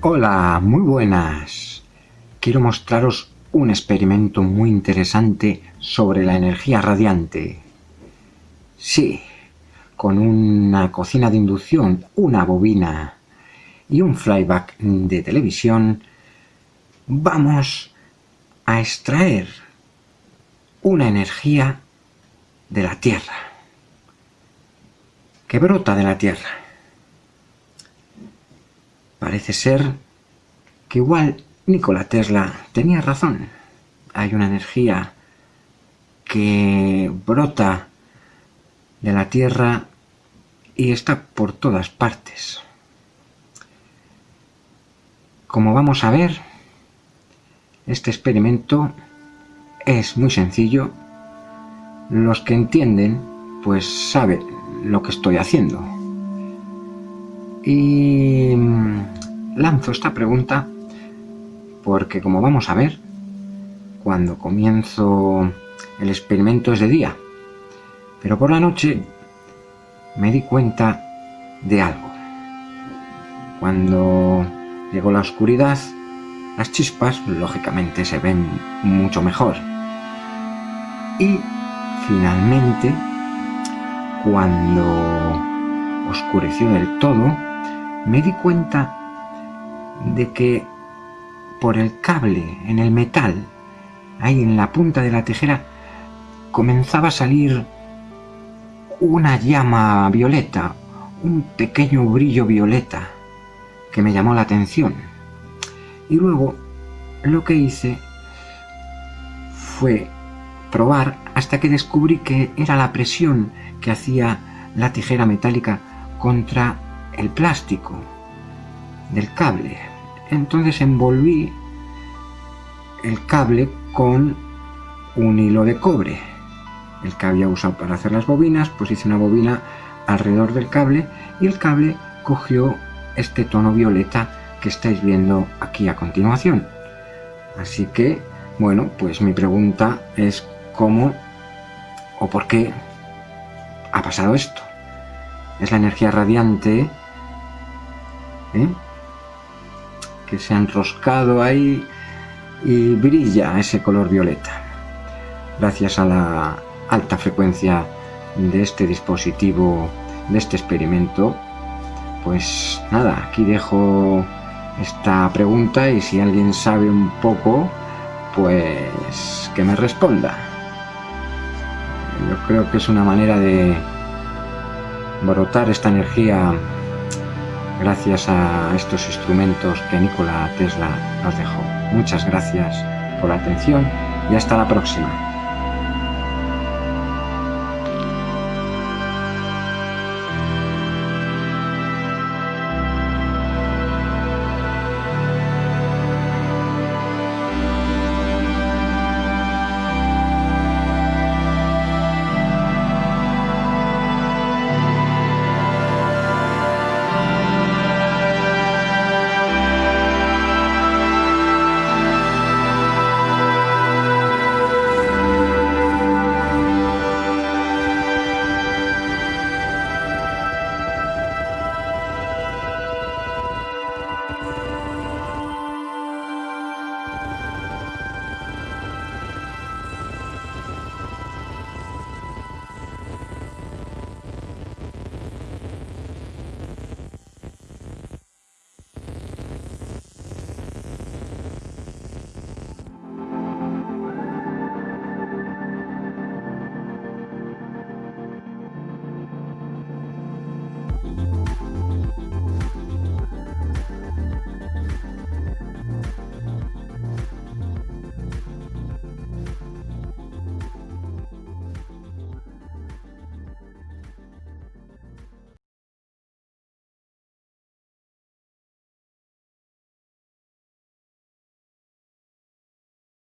Hola, muy buenas. Quiero mostraros un experimento muy interesante sobre la energía radiante. Sí, con una cocina de inducción, una bobina y un flyback de televisión, vamos a extraer una energía de la Tierra, que brota de la Tierra. Parece ser que igual Nikola Tesla tenía razón. Hay una energía que brota de la Tierra y está por todas partes. Como vamos a ver, este experimento es muy sencillo. Los que entienden, pues saben lo que estoy haciendo. Y lanzo esta pregunta porque como vamos a ver, cuando comienzo el experimento es de día, pero por la noche me di cuenta de algo. Cuando llegó la oscuridad, las chispas lógicamente se ven mucho mejor. Y finalmente, cuando oscureció del todo, me di cuenta de que por el cable en el metal, ahí en la punta de la tijera, comenzaba a salir una llama violeta, un pequeño brillo violeta que me llamó la atención. Y luego lo que hice fue probar hasta que descubrí que era la presión que hacía la tijera metálica contra el plástico del cable. Entonces envolví el cable con un hilo de cobre. El que había usado para hacer las bobinas, pues hice una bobina alrededor del cable y el cable cogió este tono violeta que estáis viendo aquí a continuación. Así que, bueno, pues mi pregunta es cómo o por qué ha pasado esto. Es la energía radiante ¿eh? que se ha enroscado ahí y brilla ese color violeta. Gracias a la alta frecuencia de este dispositivo, de este experimento, pues nada, aquí dejo esta pregunta y si alguien sabe un poco, pues que me responda. Yo creo que es una manera de brotar esta energía gracias a estos instrumentos que Nikola Tesla nos dejó. Muchas gracias por la atención y hasta la próxima.